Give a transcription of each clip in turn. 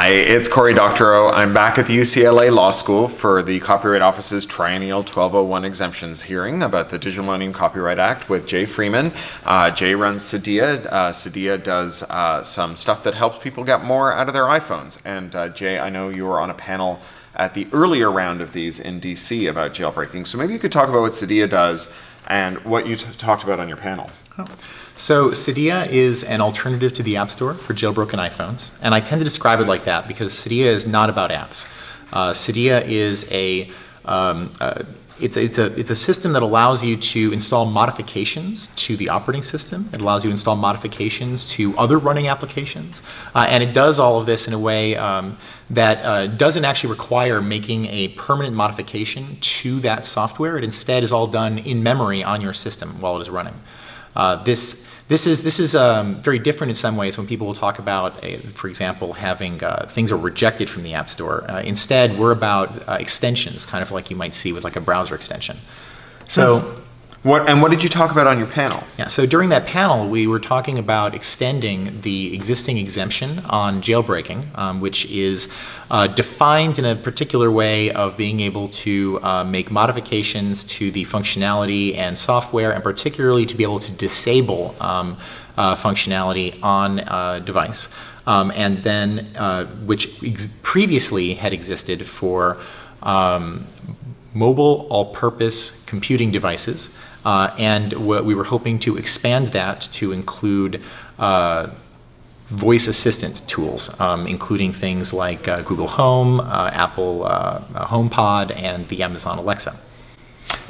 Hi, it's Cory Doctorow. I'm back at the UCLA Law School for the Copyright Office's Triennial 1201 Exemptions hearing about the Digital Millennium Copyright Act with Jay Freeman. Uh, Jay runs Cydia. Uh, Cydia does uh, some stuff that helps people get more out of their iPhones. And uh, Jay, I know you were on a panel at the earlier round of these in DC about jailbreaking. So maybe you could talk about what Cydia does and what you talked about on your panel. Oh. So Cydia is an alternative to the App Store for jailbroken iPhones, and I tend to describe it like that because Cydia is not about apps. Uh, Cydia is a um, uh, it's, it's, a, it's a system that allows you to install modifications to the operating system. It allows you to install modifications to other running applications. Uh, and it does all of this in a way um, that uh, doesn't actually require making a permanent modification to that software. It instead is all done in memory on your system while it is running. Uh, this this is this is um, very different in some ways when people will talk about, uh, for example, having uh, things are rejected from the App Store. Uh, instead, we're about uh, extensions, kind of like you might see with like a browser extension. So. What, and what did you talk about on your panel? Yeah, so during that panel, we were talking about extending the existing exemption on jailbreaking, um, which is uh, defined in a particular way of being able to uh, make modifications to the functionality and software, and particularly to be able to disable um, uh, functionality on a device. Um, and then, uh, which previously had existed for um, mobile all-purpose computing devices. Uh, and we were hoping to expand that to include uh, voice assistant tools, um, including things like uh, Google Home, uh, Apple uh, HomePod, and the Amazon Alexa.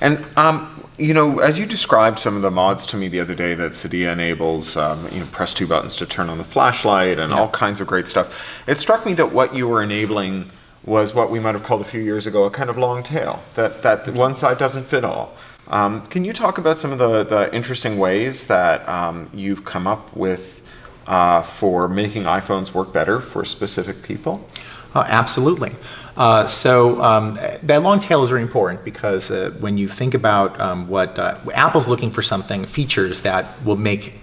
And um, you know, as you described some of the mods to me the other day that Cydia enables, um, you know, press two buttons to turn on the flashlight and yeah. all kinds of great stuff, it struck me that what you were enabling was what we might have called a few years ago a kind of long tail, that, that one side doesn't fit all. Um, can you talk about some of the, the interesting ways that um, you've come up with uh, for making iPhones work better for specific people? Uh, absolutely. Uh, so um, that long tail is very important because uh, when you think about um, what uh, Apple's looking for something, features that will make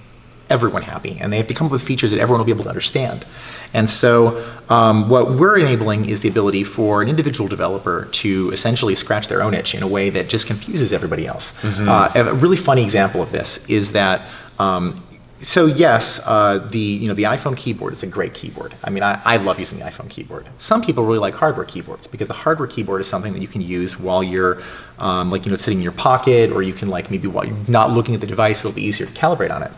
everyone happy, and they have to come up with features that everyone will be able to understand. And so um, what we're enabling is the ability for an individual developer to essentially scratch their own itch in a way that just confuses everybody else. Mm -hmm. uh, a really funny example of this is that um, so yes, uh, the you know the iPhone keyboard is a great keyboard. I mean, I, I, love using the iPhone keyboard. Some people really like hardware keyboards because the hardware keyboard is something that you can use while you're um, like you know sitting in your pocket, or you can like maybe while you're not looking at the device, it'll be easier to calibrate on it.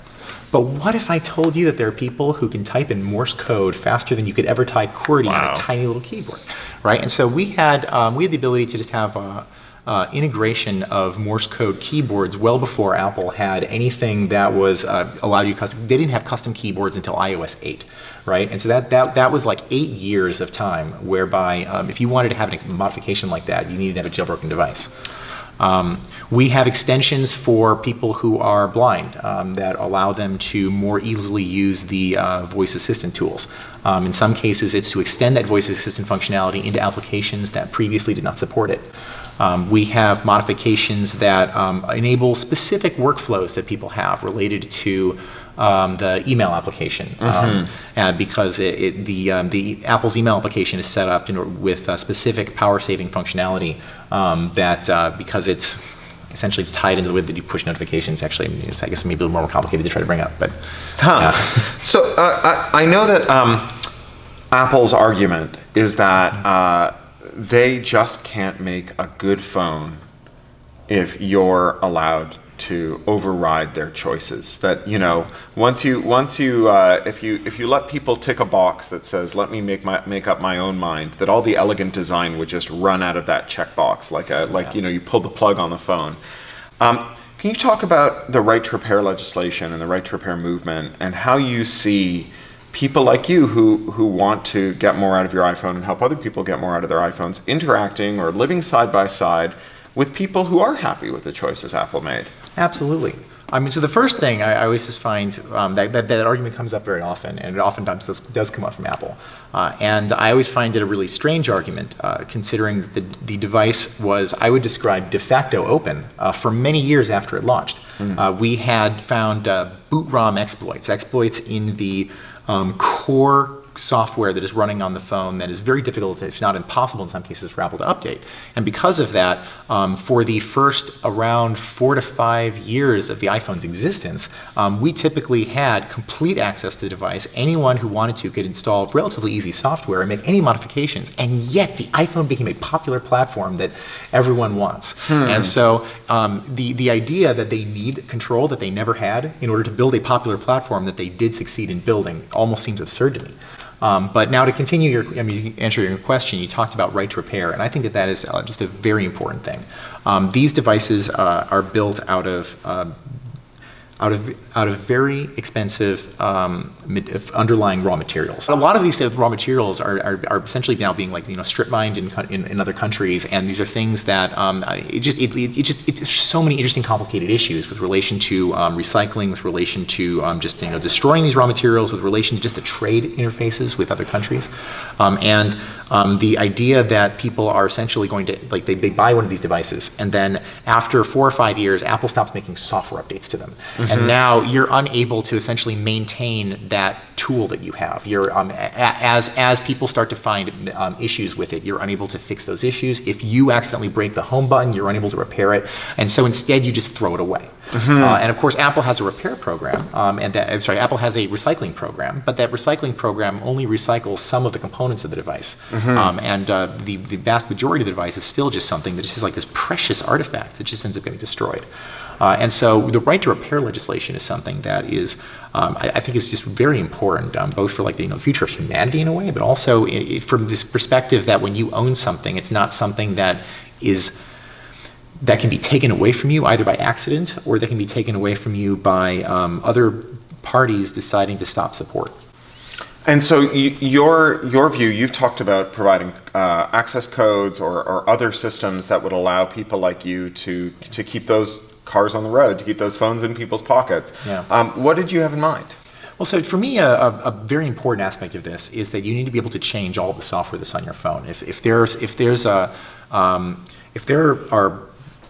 But what if I told you that there are people who can type in Morse code faster than you could ever type QWERTY wow. on a tiny little keyboard, right? And so we had um, we had the ability to just have uh, uh, integration of Morse code keyboards well before Apple had anything that was uh, allowed you custom. They didn't have custom keyboards until iOS 8, right? And so that that that was like eight years of time, whereby um, if you wanted to have a modification like that, you needed to have a jailbroken device. Um, we have extensions for people who are blind um, that allow them to more easily use the uh, voice assistant tools. Um, in some cases, it's to extend that voice assistant functionality into applications that previously did not support it. Um, we have modifications that um, enable specific workflows that people have related to um, the email application mm -hmm. and because it, it, the, um, the Apple's email application is set up in, with specific power saving functionality um, that uh, because it's essentially it's tied into the way that you push notifications actually it's, I guess maybe a little more complicated to try to bring up but huh. so uh, I, I, know that um, Apple's argument is that uh, they just can't make a good phone if you're allowed to override their choices. That you know, once you once you uh, if you if you let people tick a box that says "Let me make my make up my own mind," that all the elegant design would just run out of that checkbox, like a like yeah. you know you pull the plug on the phone. Um, can you talk about the right to repair legislation and the right to repair movement and how you see people like you who who want to get more out of your iPhone and help other people get more out of their iPhones interacting or living side by side with people who are happy with the choices Apple made? Absolutely. I mean, so the first thing I, I always just find um, that, that, that argument comes up very often, and it oftentimes does, does come up from Apple. Uh, and I always find it a really strange argument, uh, considering the, the device was, I would describe, de facto open uh, for many years after it launched. Mm. we had found uh, boot ROM exploits, exploits in the um, core software that is running on the phone that is very difficult, if not impossible in some cases, for Apple to update. And because of that, um, for the first around four to five years of the iPhone's existence, um, we typically had complete access to the device. Anyone who wanted to could install relatively easy software and make any modifications. And yet, the iPhone became a popular platform that everyone wants. And so, um, the the idea that they need control that they never had in order to build a popular platform that they did succeed in building almost seems absurd to me. Um, but now to continue your, I mean, answer your question, you talked about right to repair, and I think that that is uh, just a very important thing. Um, these devices uh, are built out of uh, out of out of very expensive um, underlying raw materials. A lot of these raw materials are, are, are essentially now being like you know strip mined in, in, in other countries, and these are things that um, it just it, it, just it's so many interesting complicated issues with relation to um, recycling, with relation to um, just you know destroying these raw materials, with relation to just the trade interfaces with other countries, um, and um, the idea that people are essentially going to like they, they buy one of these devices and then after four or five years apple stops making software updates to them and now you're unable to essentially maintain that tool that you have. You're um, as as people start to find um, issues with it you're unable to fix those issues. If you accidentally break the home button you're unable to repair it. And so instead you just throw it away. Uh, and of course apple has a repair program um, and that, I'm sorry apple has a recycling program but that recycling program only recycles some of the components of the device. Um, and uh, the, the vast majority of the device is still just something that is just like this precious artifact that just ends up getting destroyed. Uh, and so the right to repair legislation is something that is, um, I, I think, is just very important, um, both for like the, you know, future of humanity in a way, but also i i from this perspective that when you own something, it's not something that is that can be taken away from you either by accident or that can be taken away from you by um, other parties deciding to stop support. And so, your your view, you've talked about providing uh, access codes or, or other systems that would allow people like you to to keep those cars on the road, to keep those phones in people's pockets. Yeah. Um, what did you have in mind? Well, so for me, a, a, a very important aspect of this is that you need to be able to change all the software that's on your phone. If, if there's if there's a um, if there are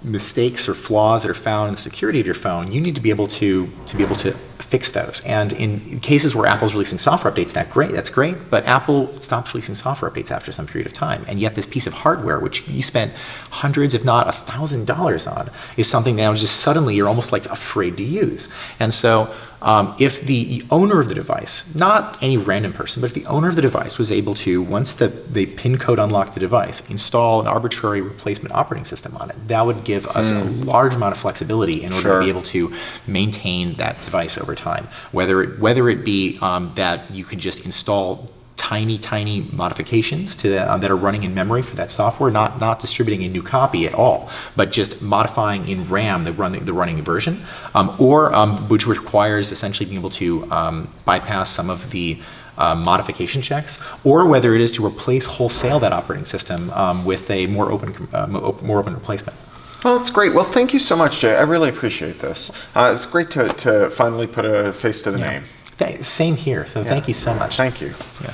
mistakes or flaws that are found in the security of your phone, you need to be able to to be able to fix those. And in cases where Apple's releasing software updates, that great, that's great. But Apple stops releasing software updates after some period of time, and yet this piece of hardware, which you spent hundreds, if not a thousand dollars on, is something now just suddenly you're almost like afraid to use. And so um, if the owner of the device, not any random person, but if the owner of the device was able to, once the, the PIN code unlocked the device, install an arbitrary replacement operating system on it, that would give us a large amount of flexibility in order Sure. to be able to maintain that device over time. Whether it, whether it be um, that you could just install tiny, tiny modifications to the, um, that are running in memory for that software, not not distributing a new copy at all, but just modifying in RAM the running the running version, um, or um, which requires essentially being able to um, bypass some of the uh, modification checks, or whether it is to replace wholesale that operating system um, with a more open uh, more open replacement. Well, it's great. Well, thank you so much, Jay. I really appreciate this. Uh, it's great to, to finally put a face to the name. Th- same here. So thank you so much. Thank you. Yeah.